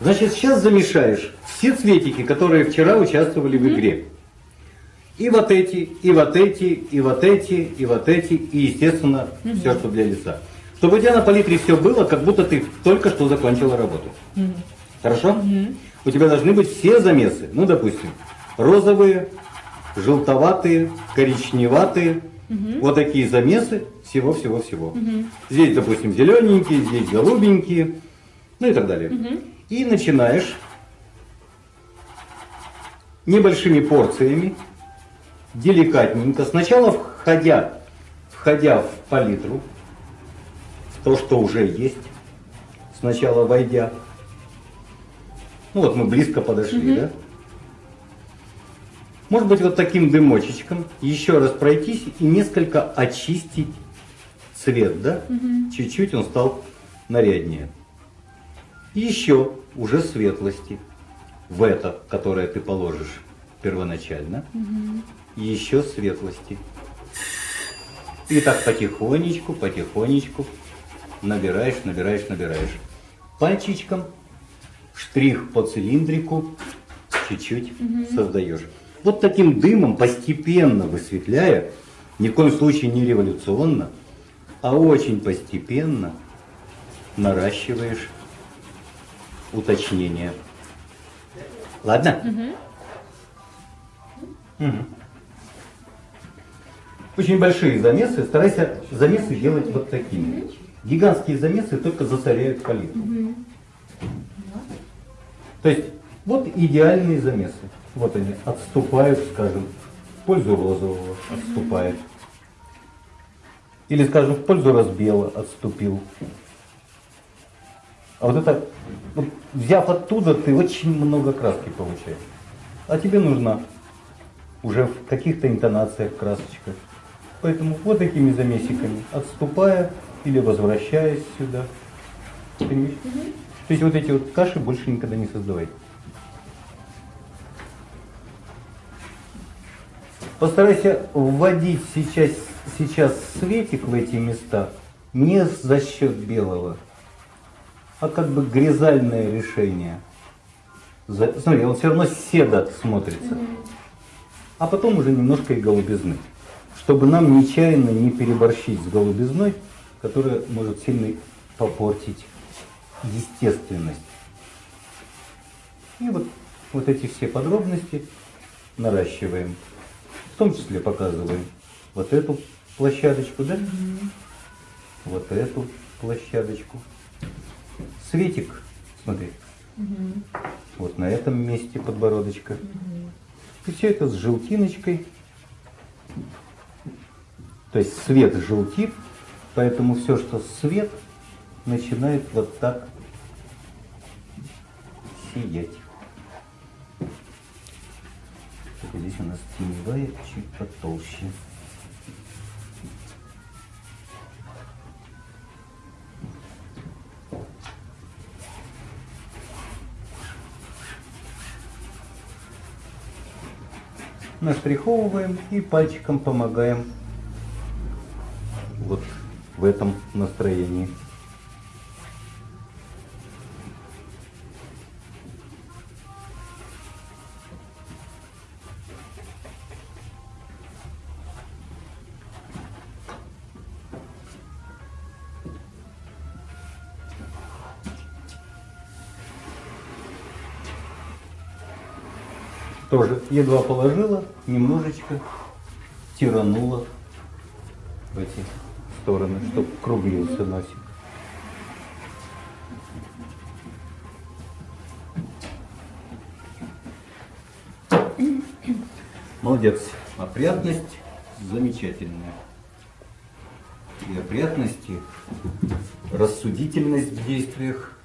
Значит, сейчас замешаешь все цветики, которые вчера участвовали в игре. И вот эти, и вот эти, и вот эти, и вот эти, и, естественно, все, что для лица. Чтобы у тебя на палитре все было, как будто ты только что закончила работу. Хорошо? У тебя должны быть все замесы. Ну, допустим, розовые, желтоватые, коричневатые. Вот такие замесы всего-всего-всего. Здесь, допустим, зелененькие, здесь голубенькие, ну и так далее. И начинаешь небольшими порциями, деликатненько, сначала входя, входя в палитру, в то, что уже есть, сначала войдя. Ну вот мы близко подошли, да? Может быть, вот таким дымочечком еще раз пройтись и несколько очистить цвет, да? Чуть-чуть он стал наряднее. Еще уже светлости в это, которое ты положишь первоначально. Еще светлости. И так потихонечку, потихонечку набираешь, набираешь, набираешь. Пальчичком штрих по цилиндрику чуть-чуть создаешь. Вот таким дымом, постепенно высветляя, ни в коем случае не революционно, а очень постепенно наращиваешь уточнение. Ладно? Угу. Очень большие замесы. Старайся замесы делать вот такими. Гигантские замесы только засоряют палитру. То есть вот идеальные замесы. Вот они отступают, скажем, в пользу розового отступает. Или, скажем, в пользу разбела отступил. А вот это, вот, взяв оттуда, ты очень много краски получаешь. А тебе нужна уже в каких-то интонациях красочка. Поэтому вот такими замесиками, отступая или возвращаясь сюда. Понимаешь? То есть вот эти вот каши больше никогда не создавайте. Постарайся вводить сейчас, сейчас светик в эти места не за счет белого, а как бы грязальное решение. Смотри, он все равно седо смотрится. А потом уже немножко и голубизны. Чтобы нам нечаянно не переборщить с голубизной, которая может сильно попортить естественность. И вот, вот эти все подробности наращиваем том числе показываем вот эту площадочку, да? Вот эту площадочку. Светик, смотри, вот на этом месте подбородочка. И все это с желтиночкой. То есть свет желтит, поэтому все, что свет, начинает вот так сиять. Только здесь у нас теневая чуть потолще. Наштриховываем и пальчиком помогаем вот в этом настроении. Тоже едва положила, немножечко тиранула в эти стороны, чтобы круглился носик. Молодец. Опрятность замечательная. И опрятность, и рассудительность в действиях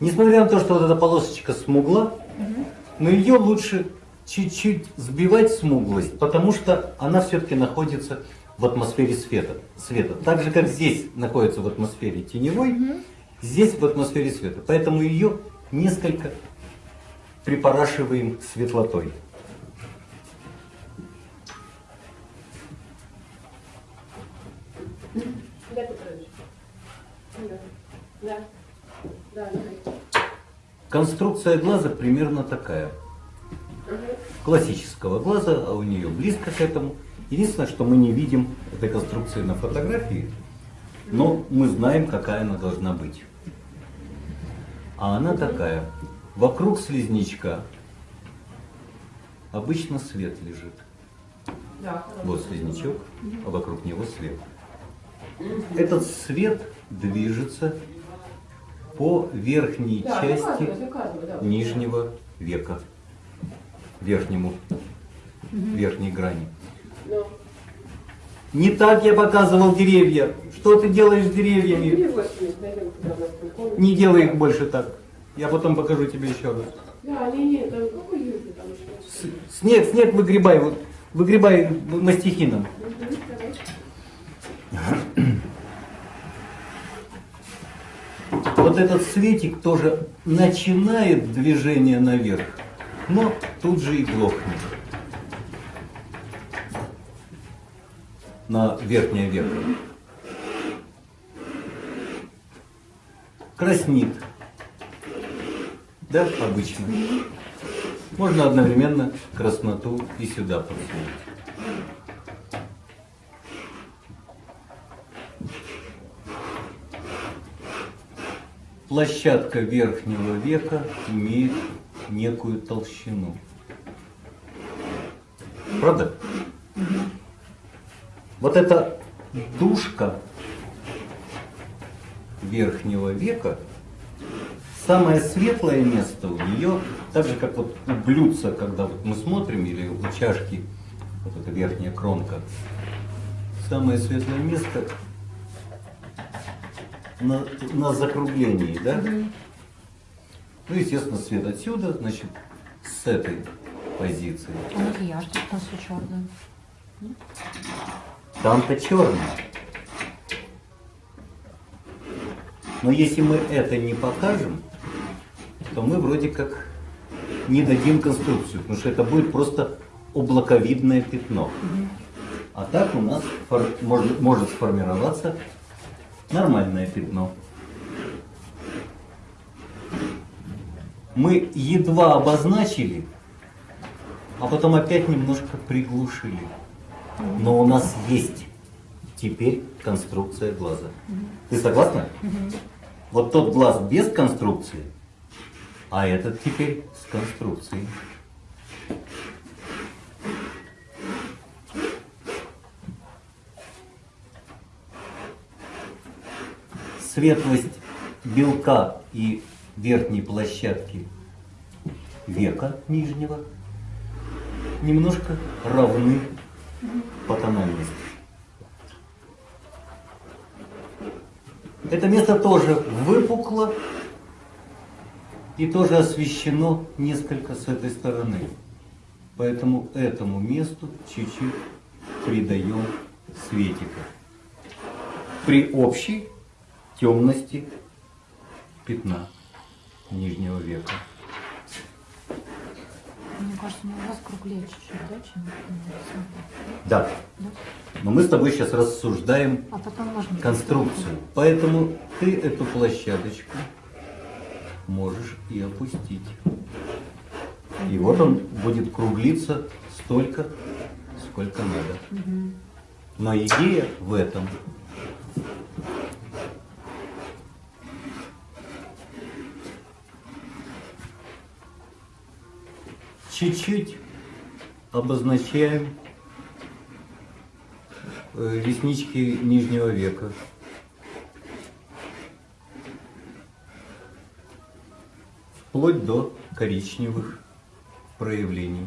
Несмотря на то, что вот эта полосочка смугла, но ее лучше чуть-чуть сбивать смуглость, потому что она все-таки находится в атмосфере света. света. Так же, как здесь находится в атмосфере теневой, здесь в атмосфере света. Поэтому ее несколько припорашиваем светлотой. Конструкция глаза примерно такая. Классического глаза, а у нее близко к этому. Единственное, что мы не видим этой конструкции на фотографии, но мы знаем, какая она должна быть. А она такая. Вокруг слизнячка обычно свет лежит. Вот слизнячок, а вокруг него свет. Этот свет движется по верхней Да, части заказывай, заказывай, да. нижнего века, верхнему, верхней грани. Ну, Не так я показывал деревья. Что ты делаешь с деревьями? Не делай их больше так. Я потом покажу тебе еще раз. Да, не, не, там какой юбки там еще? С- Снег, снег выгребай, выгребай мастихином. Вот этот светик тоже начинает движение наверх, но тут же и глохнет. На верхнее веко. Краснит. Да, обычно. Можно одновременно красноту и сюда подсунуть. Площадка верхнего века имеет некую толщину. Правда? Вот эта душка верхнего века, самое светлое место у нее, так же как вот у блюдца, когда вот мы смотрим, или у чашки, вот эта верхняя кромка, самое светлое место на, на закруглении, да? Ну, естественно, свет отсюда, значит, с этой позиции. А макияж тут у нас черный. Там-то черный. Но если мы это не покажем, то мы вроде как не дадим конструкцию, потому что это будет просто облаковидное пятно. А так у нас может, может сформироваться нормальное пятно. Мы едва обозначили, а потом опять немножко приглушили. Но у нас есть теперь конструкция глаза. Ты согласна? Вот тот глаз без конструкции, а этот теперь с конструкцией. Светлость белка и верхней площадки века нижнего немножко равны по тональности. Это место тоже выпукло и тоже освещено несколько с этой стороны. Поэтому этому месту чуть-чуть придаем светика. При общей темности пятна нижнего века. Мне кажется, у вас круглее чуть-чуть, да, чем Да, Да? но мы с тобой сейчас рассуждаем А конструкцию. Поэтому ты эту площадочку можешь и опустить. И вот он будет круглиться столько, сколько надо. Но идея в этом. Чуть-чуть обозначаем э, реснички нижнего века. Вплоть до коричневых проявлений.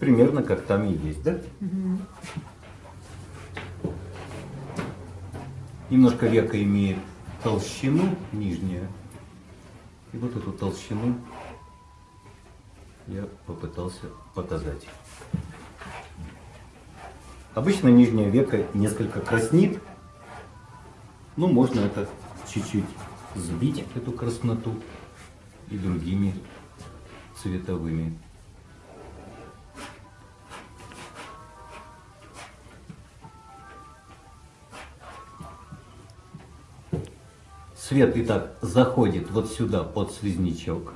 Примерно как там и есть, да? Немножко века имеет толщину нижнюю. И вот эту толщину я попытался показать. Обычно нижнее веко несколько краснит. Ну, можно это чуть-чуть сбить, эту красноту, и другими цветовыми. Свет итак заходит вот сюда под слизнячок.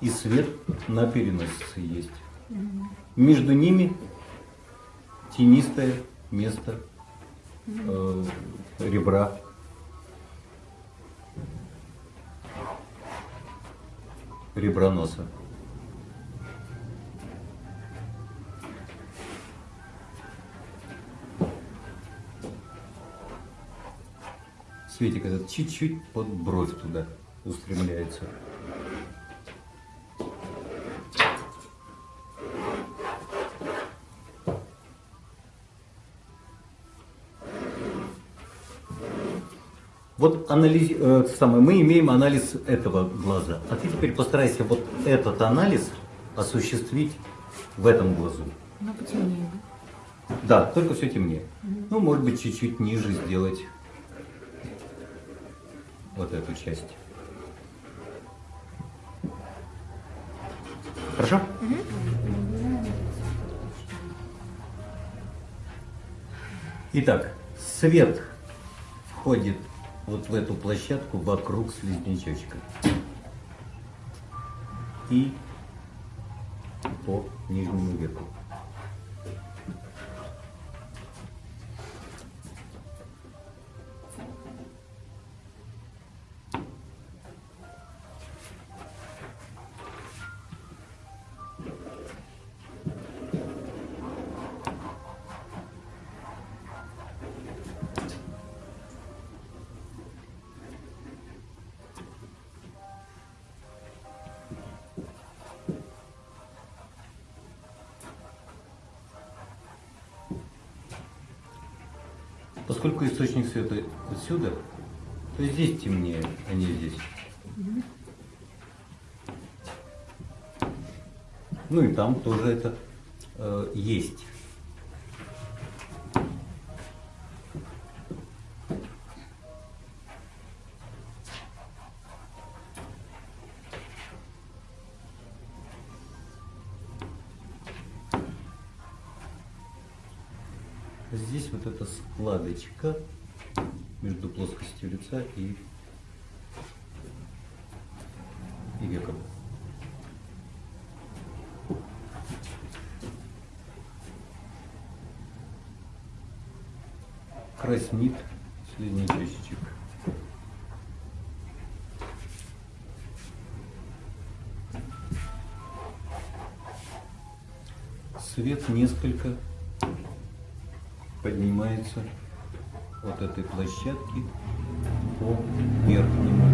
И свет на переносице есть. Между ними тенистое место э, ребра. Ребра носа. Светик этот чуть-чуть под бровь туда устремляется. Вот анализ, э, самое, мы имеем анализ этого глаза. А ты теперь постарайся вот этот анализ осуществить в этом глазу. Ну, потемнее, да? Да, только все темнее. Ну, может быть, чуть-чуть ниже сделать вот эту часть. Хорошо? Итак, свет входит вот в эту площадку вокруг слизнячочка. И по нижнему веку. Поскольку источник света отсюда, то здесь темнее, а не здесь. Ну и там тоже это э, есть. Здесь вот эта складочка между плоскостью лица и, и веком. Краснит слизнячочек. Свет несколько поднимается от этой площадки по верхнему